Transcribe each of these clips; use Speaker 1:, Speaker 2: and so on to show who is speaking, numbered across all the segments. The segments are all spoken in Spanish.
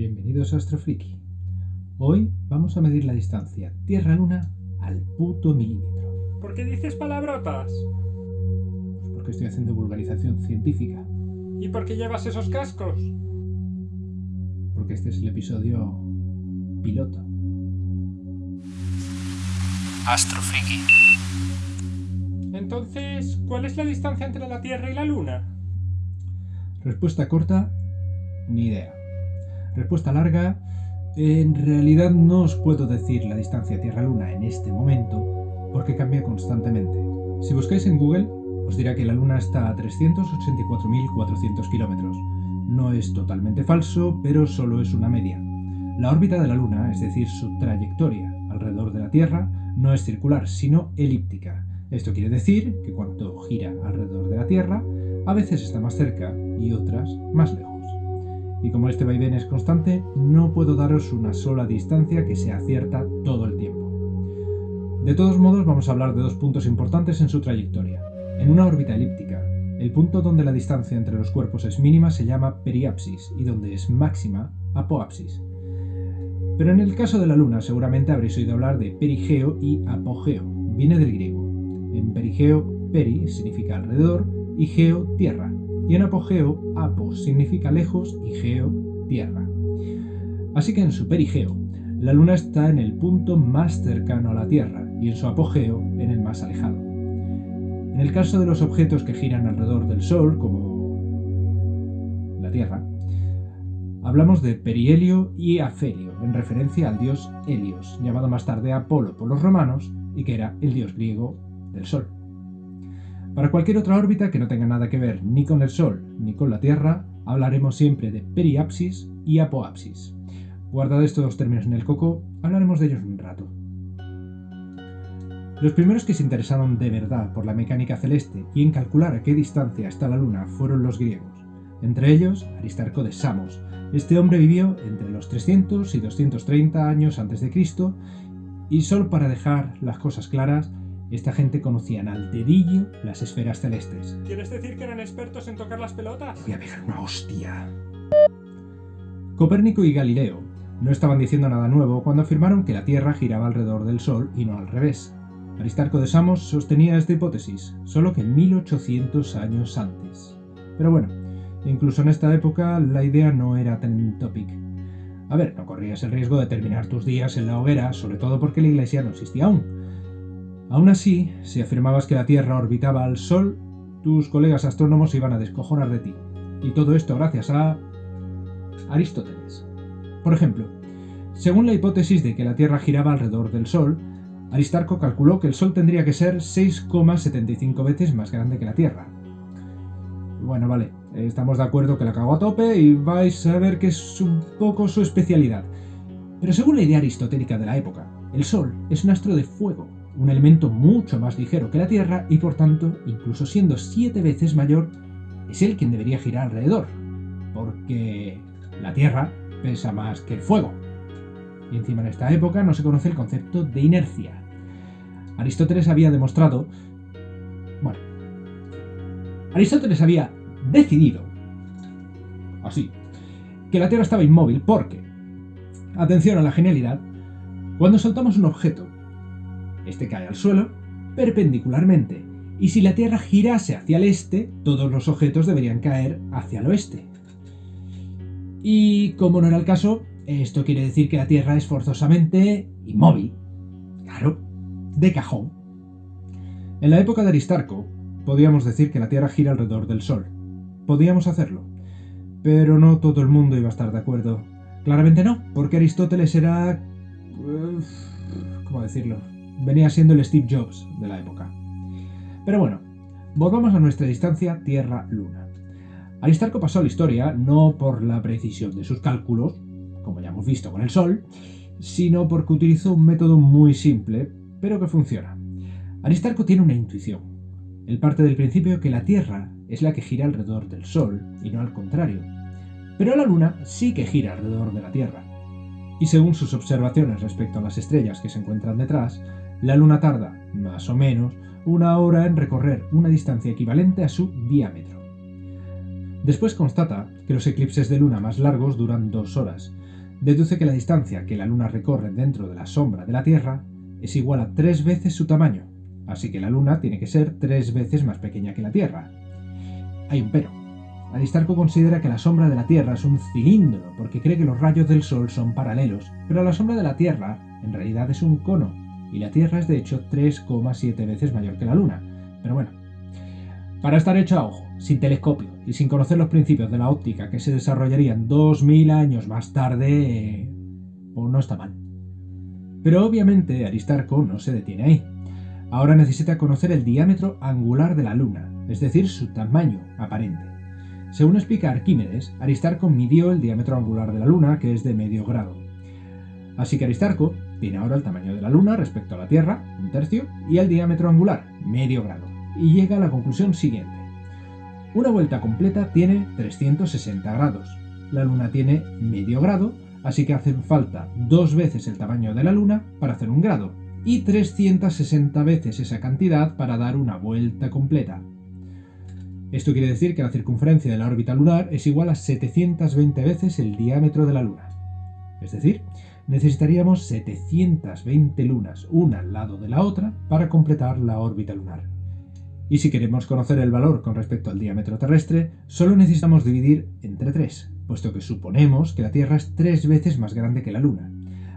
Speaker 1: Bienvenidos a Astrofriki. Hoy vamos a medir la distancia Tierra-Luna al puto milímetro.
Speaker 2: ¿Por qué dices palabrotas?
Speaker 1: Pues porque estoy haciendo vulgarización científica.
Speaker 2: ¿Y por qué llevas esos cascos?
Speaker 1: Porque este es el episodio piloto.
Speaker 3: Astrofriki.
Speaker 2: Entonces, ¿cuál es la distancia entre la Tierra y la Luna?
Speaker 1: Respuesta corta, ni idea. Respuesta larga, en realidad no os puedo decir la distancia Tierra-Luna en este momento porque cambia constantemente. Si buscáis en Google, os dirá que la Luna está a 384.400 kilómetros. No es totalmente falso, pero solo es una media. La órbita de la Luna, es decir, su trayectoria alrededor de la Tierra, no es circular, sino elíptica. Esto quiere decir que cuanto gira alrededor de la Tierra, a veces está más cerca y otras más lejos. Y como este vaivén es constante, no puedo daros una sola distancia que sea cierta todo el tiempo. De todos modos, vamos a hablar de dos puntos importantes en su trayectoria. En una órbita elíptica, el punto donde la distancia entre los cuerpos es mínima se llama periapsis y donde es máxima, apoapsis. Pero en el caso de la Luna seguramente habréis oído hablar de perigeo y apogeo. Viene del griego. En perigeo, peri significa alrededor y geo, tierra y en apogeo, apo significa lejos y geo, tierra. Así que en su perigeo, la Luna está en el punto más cercano a la Tierra y en su apogeo en el más alejado. En el caso de los objetos que giran alrededor del Sol, como la Tierra, hablamos de perihelio y afelio, en referencia al dios Helios, llamado más tarde Apolo por los romanos y que era el dios griego del Sol. Para cualquier otra órbita que no tenga nada que ver ni con el Sol ni con la Tierra, hablaremos siempre de periapsis y apoapsis. Guardad estos dos términos en el coco, hablaremos de ellos un rato. Los primeros que se interesaron de verdad por la mecánica celeste y en calcular a qué distancia está la Luna fueron los griegos, entre ellos Aristarco de Samos. Este hombre vivió entre los 300 y 230 años antes de Cristo y solo para dejar las cosas claras, esta gente conocían al dedillo las esferas celestes.
Speaker 2: ¿Quieres decir que eran expertos en tocar las pelotas?
Speaker 1: Voy a pegar una hostia. Copérnico y Galileo no estaban diciendo nada nuevo cuando afirmaron que la Tierra giraba alrededor del Sol y no al revés. Aristarco de Samos sostenía esta hipótesis, solo que 1800 años antes. Pero bueno, incluso en esta época la idea no era tan topic. A ver, no corrías el riesgo de terminar tus días en la hoguera, sobre todo porque la iglesia no existía aún. Aún así, si afirmabas que la Tierra orbitaba al Sol, tus colegas astrónomos iban a descojonar de ti. Y todo esto gracias a Aristóteles. Por ejemplo, según la hipótesis de que la Tierra giraba alrededor del Sol, Aristarco calculó que el Sol tendría que ser 6,75 veces más grande que la Tierra. Bueno, vale, estamos de acuerdo que la cago a tope y vais a ver que es un poco su especialidad. Pero según la idea aristotélica de la época, el Sol es un astro de fuego, un elemento mucho más ligero que la Tierra y por tanto, incluso siendo siete veces mayor, es él quien debería girar alrededor, porque la Tierra pesa más que el fuego. Y encima en esta época no se conoce el concepto de inercia. Aristóteles había demostrado... Bueno, Aristóteles había decidido, así, que la Tierra estaba inmóvil porque, atención a la genialidad, cuando soltamos un objeto este cae al suelo perpendicularmente, y si la Tierra girase hacia el este, todos los objetos deberían caer hacia el oeste. Y como no era el caso, esto quiere decir que la Tierra es forzosamente inmóvil. Claro, de cajón. En la época de Aristarco, podíamos decir que la Tierra gira alrededor del Sol. Podíamos hacerlo. Pero no todo el mundo iba a estar de acuerdo. Claramente no, porque Aristóteles era... ¿Cómo decirlo? Venía siendo el Steve Jobs de la época. Pero bueno, volvamos a nuestra distancia Tierra-Luna. Aristarco pasó a la historia no por la precisión de sus cálculos, como ya hemos visto con el Sol, sino porque utilizó un método muy simple, pero que funciona. Aristarco tiene una intuición. Él parte del principio que la Tierra es la que gira alrededor del Sol y no al contrario. Pero la Luna sí que gira alrededor de la Tierra. Y según sus observaciones respecto a las estrellas que se encuentran detrás, la Luna tarda, más o menos, una hora en recorrer una distancia equivalente a su diámetro. Después constata que los eclipses de luna más largos duran dos horas, deduce que la distancia que la Luna recorre dentro de la sombra de la Tierra es igual a tres veces su tamaño, así que la Luna tiene que ser tres veces más pequeña que la Tierra. Hay un pero. Aristarco considera que la sombra de la Tierra es un cilindro porque cree que los rayos del Sol son paralelos, pero la sombra de la Tierra en realidad es un cono, y la Tierra es de hecho 3,7 veces mayor que la Luna. Pero bueno, para estar hecho a ojo, sin telescopio y sin conocer los principios de la óptica que se desarrollarían 2000 años más tarde, pues no está mal. Pero obviamente Aristarco no se detiene ahí. Ahora necesita conocer el diámetro angular de la Luna, es decir, su tamaño aparente. Según explica Arquímedes, Aristarco midió el diámetro angular de la Luna, que es de medio grado. Así que Aristarco tiene ahora el tamaño de la Luna respecto a la Tierra, un tercio, y el diámetro angular, medio grado, y llega a la conclusión siguiente. Una vuelta completa tiene 360 grados. La Luna tiene medio grado, así que hacen falta dos veces el tamaño de la Luna para hacer un grado, y 360 veces esa cantidad para dar una vuelta completa. Esto quiere decir que la circunferencia de la órbita lunar es igual a 720 veces el diámetro de la Luna. Es decir, necesitaríamos 720 lunas, una al lado de la otra, para completar la órbita lunar. Y si queremos conocer el valor con respecto al diámetro terrestre, solo necesitamos dividir entre 3, puesto que suponemos que la Tierra es tres veces más grande que la Luna.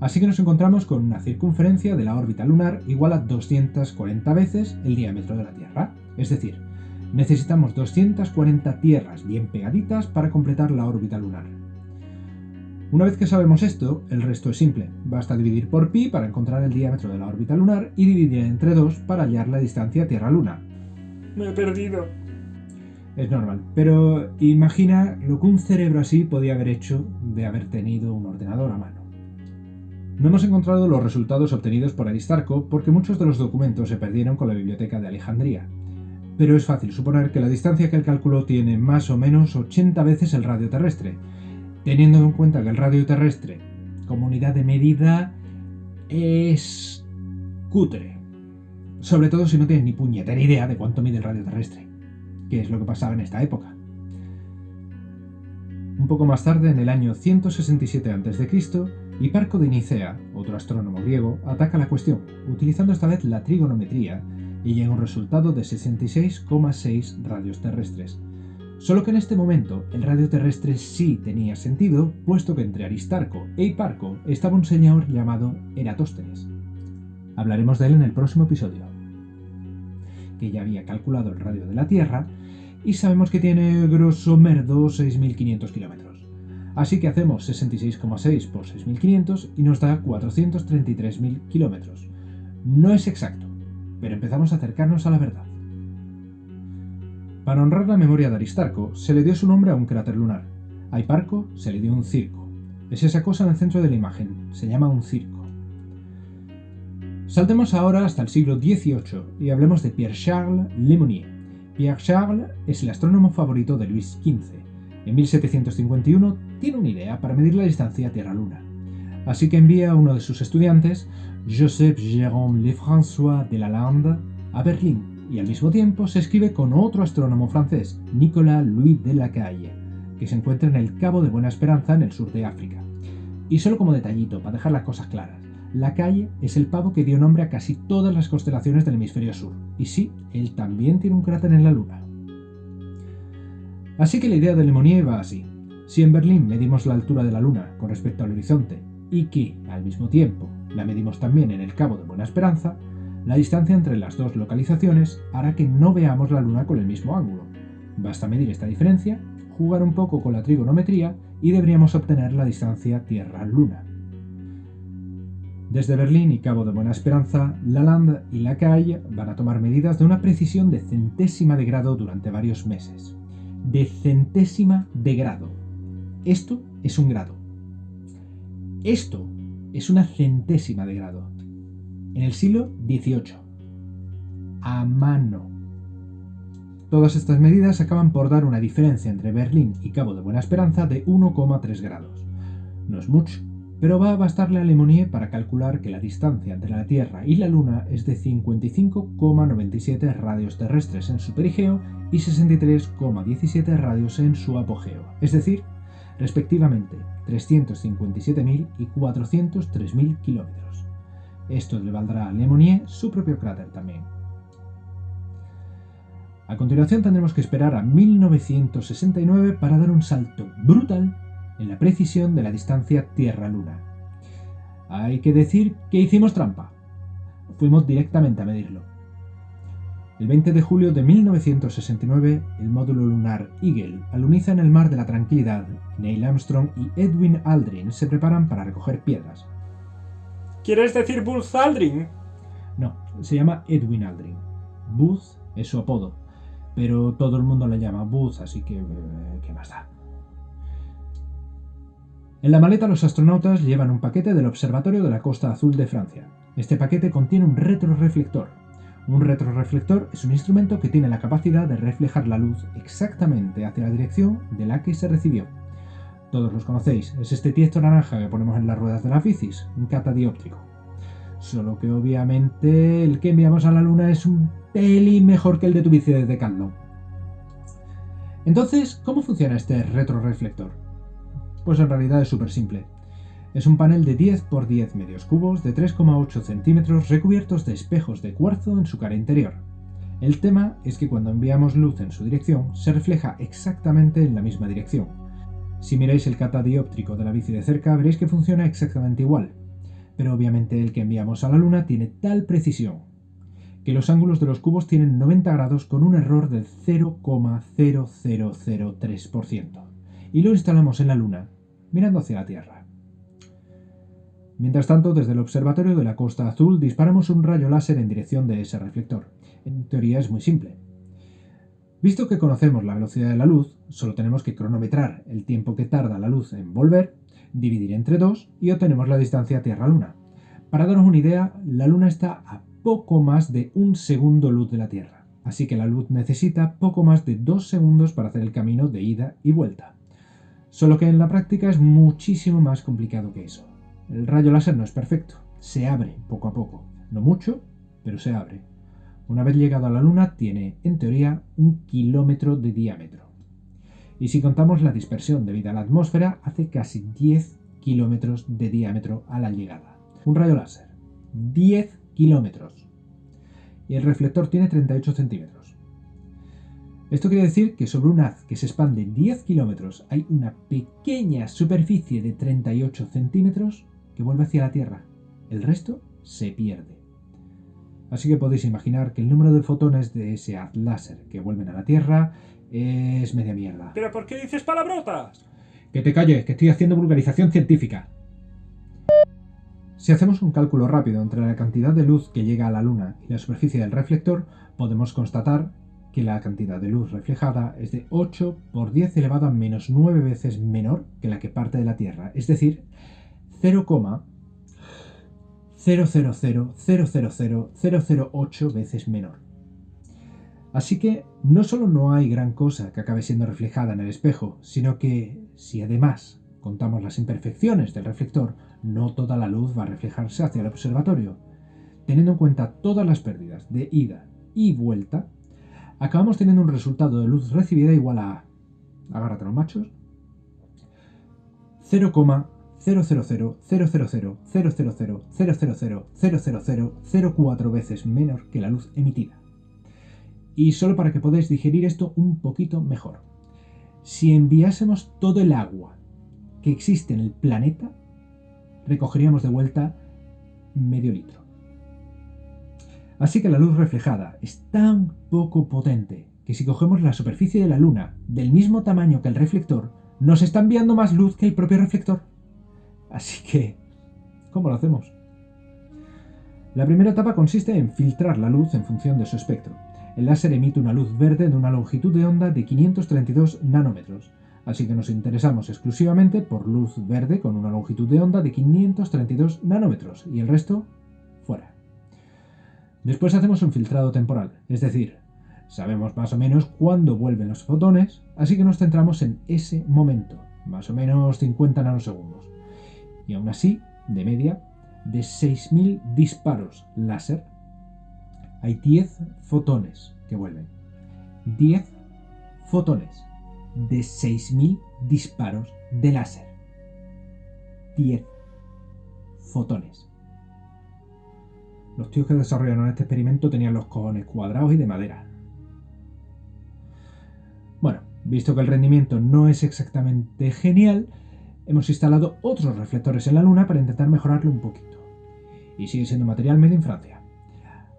Speaker 1: Así que nos encontramos con una circunferencia de la órbita lunar igual a 240 veces el diámetro de la Tierra. Es decir, necesitamos 240 tierras bien pegaditas para completar la órbita lunar. Una vez que sabemos esto, el resto es simple. Basta dividir por pi para encontrar el diámetro de la órbita lunar y dividir entre 2 para hallar la distancia Tierra-Luna.
Speaker 2: Me he perdido.
Speaker 1: Es normal, pero imagina lo que un cerebro así podía haber hecho de haber tenido un ordenador a mano. No hemos encontrado los resultados obtenidos por Aristarco porque muchos de los documentos se perdieron con la biblioteca de Alejandría, pero es fácil suponer que la distancia que él calculó tiene más o menos 80 veces el radio terrestre, teniendo en cuenta que el radio terrestre, como unidad de medida, es cutre. Sobre todo si no tienes ni puñetera idea de cuánto mide el radio terrestre, que es lo que pasaba en esta época. Un poco más tarde, en el año 167 a.C., Hiparco de Nicea, otro astrónomo griego, ataca la cuestión, utilizando esta vez la trigonometría y llega a un resultado de 66,6 radios terrestres. Solo que en este momento el radio terrestre sí tenía sentido, puesto que entre Aristarco e Hiparco estaba un señor llamado Eratóstenes. Hablaremos de él en el próximo episodio, que ya había calculado el radio de la Tierra y sabemos que tiene grosso merdo 6.500 kilómetros. Así que hacemos 66,6 por 6.500 y nos da 433.000 kilómetros. No es exacto, pero empezamos a acercarnos a la verdad. Para honrar la memoria de Aristarco, se le dio su nombre a un cráter lunar. A Hiparco se le dio un circo. Es esa cosa en el centro de la imagen, se llama un circo. Saltemos ahora hasta el siglo XVIII y hablemos de Pierre-Charles Lemonnier. Pierre-Charles es el astrónomo favorito de Luis XV. En 1751 tiene una idea para medir la distancia Tierra-Luna. Así que envía a uno de sus estudiantes, Joseph Jérôme Lefrançois de Lalande, a Berlín y al mismo tiempo se escribe con otro astrónomo francés, Nicolas Louis de Lacaille, que se encuentra en el Cabo de Buena Esperanza en el sur de África. Y solo como detallito, para dejar las cosas claras, Lacaille es el pavo que dio nombre a casi todas las constelaciones del hemisferio sur, y sí, él también tiene un cráter en la Luna. Así que la idea de Lemonnier va así. Si en Berlín medimos la altura de la Luna con respecto al horizonte y que, al mismo tiempo, la medimos también en el Cabo de Buena Esperanza, la distancia entre las dos localizaciones hará que no veamos la Luna con el mismo ángulo. Basta medir esta diferencia, jugar un poco con la trigonometría y deberíamos obtener la distancia Tierra-Luna. Desde Berlín y Cabo de Buena Esperanza, Lalande y Lacaille van a tomar medidas de una precisión de centésima de grado durante varios meses. De centésima de grado. Esto es un grado. Esto es una centésima de grado. En el siglo XVIII. A mano. Todas estas medidas acaban por dar una diferencia entre Berlín y Cabo de Buena Esperanza de 1,3 grados. No es mucho, pero va a bastarle a Lemonnier para calcular que la distancia entre la Tierra y la Luna es de 55,97 radios terrestres en su perigeo y 63,17 radios en su apogeo. Es decir, respectivamente 357.000 y 403.000 kilómetros. Esto le valdrá a Le Monnier su propio cráter también. A continuación tendremos que esperar a 1969 para dar un salto brutal en la precisión de la distancia Tierra-Luna. Hay que decir que hicimos trampa. Fuimos directamente a medirlo. El 20 de julio de 1969, el módulo lunar Eagle aluniza en el mar de la Tranquilidad. Neil Armstrong y Edwin Aldrin se preparan para recoger piedras.
Speaker 2: ¿Quieres decir Buzz Aldrin?
Speaker 1: No, se llama Edwin Aldrin. Buzz es su apodo, pero todo el mundo le llama Buzz, así que... eh, ¿qué más da? En la maleta los astronautas llevan un paquete del Observatorio de la Costa Azul de Francia. Este paquete contiene un retroreflector. Un retroreflector es un instrumento que tiene la capacidad de reflejar la luz exactamente hacia la dirección de la que se recibió. Todos los conocéis, es este tiesto naranja que ponemos en las ruedas de la bicis, un catadióptrico. Solo que obviamente el que enviamos a la luna es un pelín mejor que el de tu bici de Decathlon. Entonces, ¿cómo funciona este retroreflector? Pues en realidad es súper simple. Es un panel de 10 por 10 medios cubos de 3,8 centímetros recubiertos de espejos de cuarzo en su cara interior. El tema es que cuando enviamos luz en su dirección, se refleja exactamente en la misma dirección. Si miráis el catadióptrico de la bici de cerca, veréis que funciona exactamente igual. Pero obviamente el que enviamos a la Luna tiene tal precisión que los ángulos de los cubos tienen 90 grados con un error del 0,0003%. Y lo instalamos en la Luna, mirando hacia la Tierra. Mientras tanto, desde el observatorio de la Costa Azul disparamos un rayo láser en dirección de ese reflector. En teoría es muy simple. Visto que conocemos la velocidad de la luz, solo tenemos que cronometrar el tiempo que tarda la luz en volver, dividir entre 2 y obtenemos la distancia Tierra-Luna. Para daros una idea, la Luna está a poco más de un segundo luz de la Tierra, así que la luz necesita poco más de 2 segundos para hacer el camino de ida y vuelta. Solo que en la práctica es muchísimo más complicado que eso. El rayo láser no es perfecto, se abre poco a poco, no mucho, pero se abre. Una vez llegado a la Luna tiene, en teoría, un kilómetro de diámetro. Y si contamos la dispersión debido a la atmósfera, hace casi 10 kilómetros de diámetro a la llegada. Un rayo láser. 10 kilómetros. Y el reflector tiene 38 centímetros. Esto quiere decir que sobre un haz que se expande 10 kilómetros hay una pequeña superficie de 38 centímetros que vuelve hacia la Tierra. El resto se pierde. Así que podéis imaginar que el número de fotones de ese haz láser que vuelven a la Tierra es media mierda.
Speaker 2: ¿Pero por qué dices palabrotas?
Speaker 1: Que te calles, que estoy haciendo vulgarización científica. Si hacemos un cálculo rápido entre la cantidad de luz que llega a la Luna y la superficie del reflector, podemos constatar que la cantidad de luz reflejada es de 8 por 10 elevado a menos 9 veces menor que la que parte de la Tierra, es decir, 0,00000008 veces menor. Así que no solo no hay gran cosa que acabe siendo reflejada en el espejo, sino que si además contamos las imperfecciones del reflector, no toda la luz va a reflejarse hacia el observatorio. Teniendo en cuenta todas las pérdidas de ida y vuelta, acabamos teniendo un resultado de luz recibida igual a, agárrate los machos, 0,0000000000004 veces menor que la luz emitida. Y solo para que podáis digerir esto un poquito mejor. Si enviásemos todo el agua que existe en el planeta, recogeríamos de vuelta medio litro. Así que la luz reflejada es tan poco potente que si cogemos la superficie de la Luna del mismo tamaño que el reflector, nos está enviando más luz que el propio reflector. Así que, ¿cómo lo hacemos? La primera etapa consiste en filtrar la luz en función de su espectro. El láser emite una luz verde de una longitud de onda de 532 nanómetros, así que nos interesamos exclusivamente por luz verde con una longitud de onda de 532 nanómetros y el resto fuera. Después hacemos un filtrado temporal, es decir, sabemos más o menos cuándo vuelven los fotones, así que nos centramos en ese momento, más o menos 50 nanosegundos. Y aún así, de media, de 6.000 disparos láser, hay 10 fotones que vuelven. 10 fotones. de 6.000 disparos de láser. 10 fotones. Los tíos que desarrollaron este experimento tenían los cojones cuadrados y de madera. Bueno, visto que el rendimiento no es exactamente genial, hemos instalado otros reflectores en la Luna para intentar mejorarlo un poquito. Y sigue siendo material made in Francia.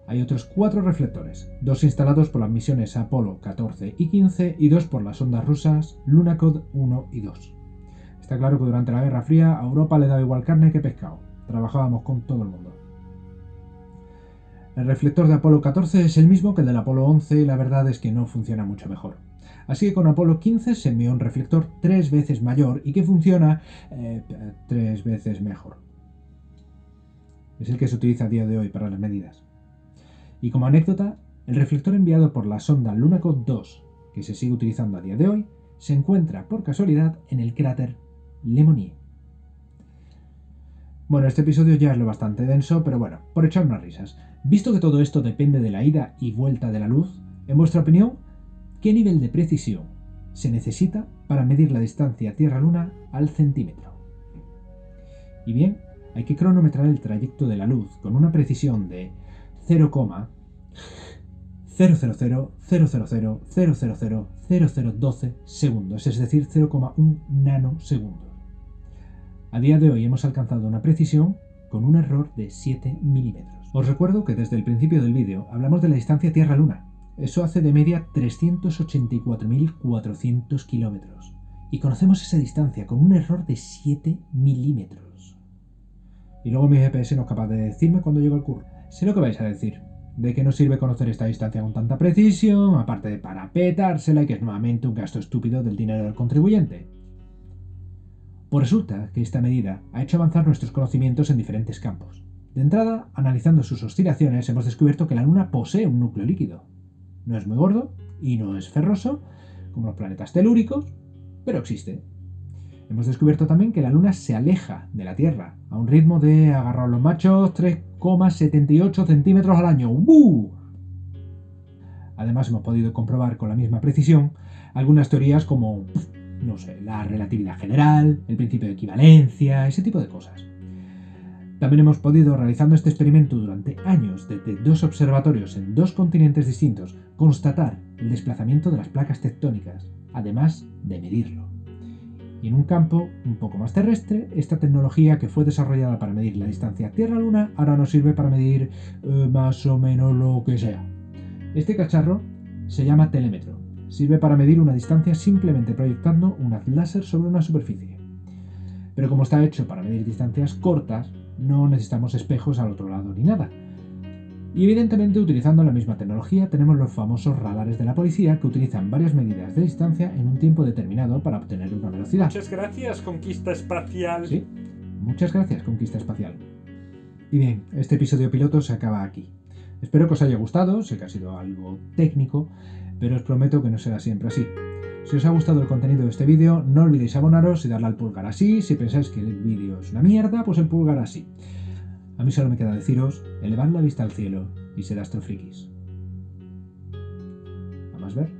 Speaker 1: Hay otros cuatro reflectores, dos instalados por las misiones Apolo 14 y 15 y dos por las sondas rusas Lunokhod 1 y 2. Está claro que durante la Guerra Fría a Europa le daba igual carne que pescado. Trabajábamos con todo el mundo. El reflector de Apolo 14 es el mismo que el del Apolo 11 y la verdad es que no funciona mucho mejor. Así que con Apolo 15 se envió un reflector tres veces mayor y que funciona eh, tres veces mejor. Es el que se utiliza a día de hoy para las medidas. Y como anécdota, el reflector enviado por la sonda Lunokhod 2, que se sigue utilizando a día de hoy, se encuentra por casualidad en el cráter Lemonnier. Bueno, este episodio ya es lo bastante denso, pero bueno, por echar unas risas. Visto que todo esto depende de la ida y vuelta de la luz, en vuestra opinión, ¿qué nivel de precisión se necesita para medir la distancia Tierra-Luna al centímetro? Y bien, hay que cronometrar el trayecto de la luz con una precisión de 0,00000000012 segundos, es decir, 0,1 nanosegundos. A día de hoy hemos alcanzado una precisión con un error de 7 milímetros. Os recuerdo que desde el principio del vídeo hablamos de la distancia Tierra-Luna. Eso hace de media 384.400 kilómetros. Y conocemos esa distancia con un error de 7 milímetros. Y luego mi GPS no es capaz de decirme cuando llego al curro. Sé lo que vais a decir. ¿De qué nos sirve conocer esta distancia con tanta precisión? Aparte de para petársela y que es nuevamente un gasto estúpido del dinero del contribuyente. Pues resulta que esta medida ha hecho avanzar nuestros conocimientos en diferentes campos. De entrada, analizando sus oscilaciones, hemos descubierto que la Luna posee un núcleo líquido. No es muy gordo y no es ferroso, como los planetas telúricos, pero existe. Hemos descubierto también que la Luna se aleja de la Tierra a un ritmo de, agarrar los machos, 3,78 centímetros al año. Además, hemos podido comprobar con la misma precisión algunas teorías como no sé, la relatividad general, el principio de equivalencia, ese tipo de cosas. También hemos podido, realizando este experimento durante años desde dos observatorios en dos continentes distintos, constatar el desplazamiento de las placas tectónicas, además de medirlo. Y en un campo un poco más terrestre, esta tecnología que fue desarrollada para medir la distancia Tierra-Luna ahora nos sirve para medir eh, más o menos lo que sea. Este cacharro se llama telémetro Sirve para medir una distancia simplemente proyectando un haz láser sobre una superficie. Pero como está hecho para medir distancias cortas, no necesitamos espejos al otro lado ni nada. Y evidentemente utilizando la misma tecnología tenemos los famosos radares de la policía que utilizan varias medidas de distancia en un tiempo determinado para obtener una velocidad.
Speaker 2: Muchas gracias, conquista espacial.
Speaker 1: Sí, muchas gracias, conquista espacial. Y bien, este episodio piloto se acaba aquí. Espero que os haya gustado, sé que ha sido algo técnico, pero os prometo que no será siempre así. Si os ha gustado el contenido de este vídeo, no olvidéis abonaros y darle al pulgar así. Si pensáis que el vídeo es una mierda, pues el pulgar así. A mí solo me queda deciros, elevad la vista al cielo y sed astrofrikis. ¿A más ver?